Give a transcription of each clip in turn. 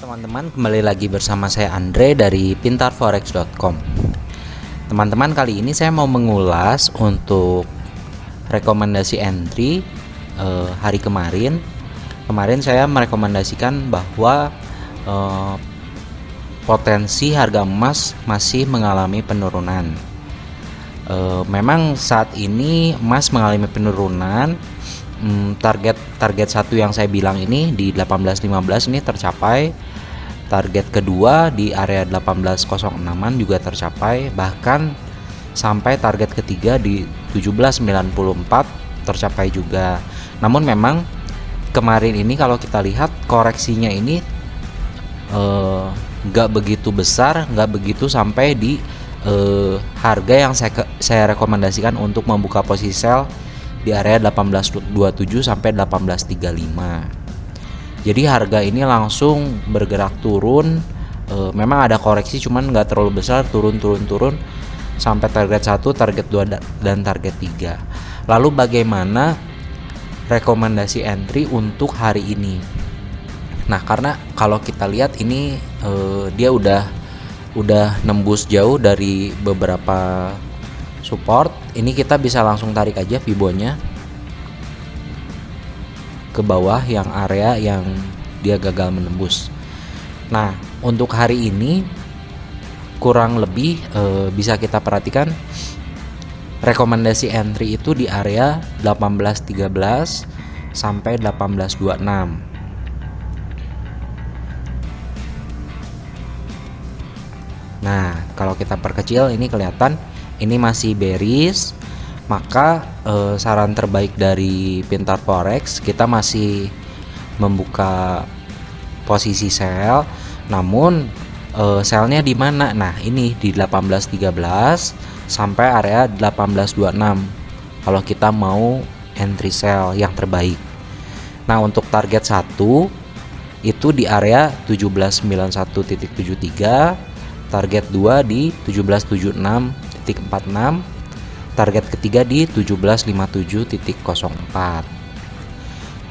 teman-teman, kembali lagi bersama saya Andre dari pintarforex.com. Teman-teman, kali ini saya mau mengulas untuk rekomendasi entry eh, hari kemarin. Kemarin saya merekomendasikan bahwa eh, potensi harga emas masih mengalami penurunan. Eh, memang saat ini emas mengalami penurunan hmm, target target satu yang saya bilang ini di 18.15 ini tercapai target kedua di area 18.06an juga tercapai bahkan sampai target ketiga di 17.94 tercapai juga. Namun memang kemarin ini kalau kita lihat koreksinya ini eh, nggak eh, begitu besar nggak begitu sampai di eh, harga yang saya, saya rekomendasikan untuk membuka posisi sell di area 1827 sampai 1835 jadi harga ini langsung bergerak turun. E, memang ada koreksi cuman nggak terlalu besar turun turun turun sampai target 1 target 2 dan target 3 lalu bagaimana rekomendasi entry untuk hari ini? Nah karena kalau kita lihat ini e, dia udah udah nembus jauh dari beberapa support. Ini kita bisa langsung tarik aja fibonya ke bawah yang area yang dia gagal menembus. Nah untuk hari ini kurang lebih e, bisa kita perhatikan rekomendasi entry itu di area 1813 sampai 1826 Nah, kalau kita perkecil ini kelihatan ini masih bearish maka eh, saran terbaik dari Pintar Forex kita masih membuka posisi sell namun eh, sellnya di mana? Nah ini di 1813 sampai area 1826 kalau kita mau entry sell yang terbaik. Nah untuk target satu itu di area 1791.73 target 2 di 1776 target ketiga di 1757.04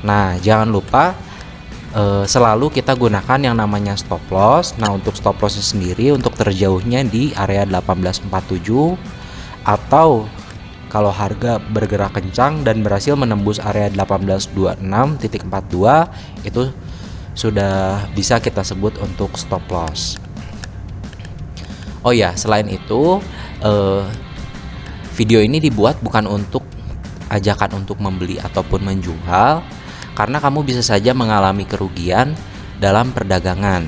nah jangan lupa eh, selalu kita gunakan yang namanya stop loss. Nah untuk stop lossnya sendiri untuk terjauhnya di area 1847 atau kalau harga bergerak kencang dan berhasil menembus area 1826.42 itu sudah bisa kita sebut untuk stop loss. Oh ya, selain itu uh, video ini dibuat bukan untuk ajakan untuk membeli ataupun menjual karena kamu bisa saja mengalami kerugian dalam perdagangan.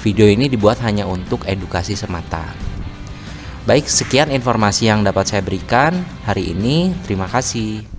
Video ini dibuat hanya untuk edukasi semata. Baik, sekian informasi yang dapat saya berikan hari ini. Terima kasih.